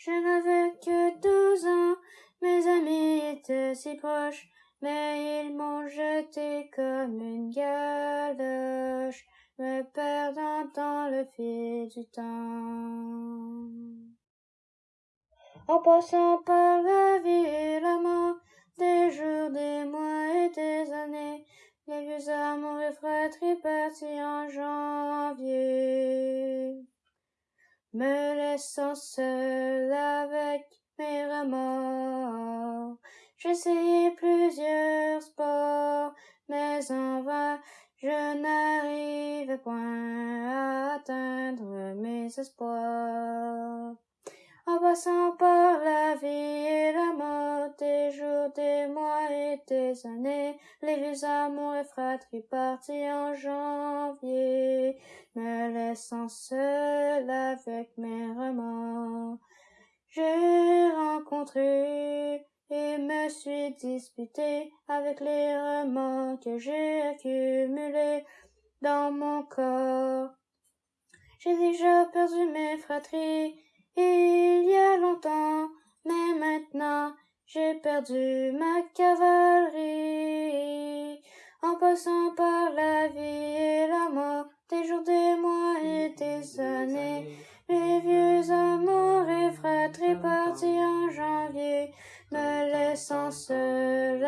Je n'avais que douze ans, mes amis étaient si proches, mais ils m'ont jeté comme une galoche, me perdant dans le fil du temps. En passant par la vie et la mort, des jours, des mois et des années, les vieux amours et partis en janvier, laissant seul avec mes remords. J'essayais plusieurs sports, mais en vain, je n'arrivais point à atteindre mes espoirs. Passant par la vie et la mort, des jours, des mois et des années, les vieux amours et fratries partis en janvier, me laissant seul avec mes remords. J'ai rencontré et me suis disputé avec les remords que j'ai accumulés dans mon corps. J'ai déjà perdu mes fratries il y a longtemps, mais maintenant j'ai perdu ma cavalerie. En passant par la vie et la mort, des jours, des mois et des années, les vieux amours et fratries partis en janvier, me laissant seul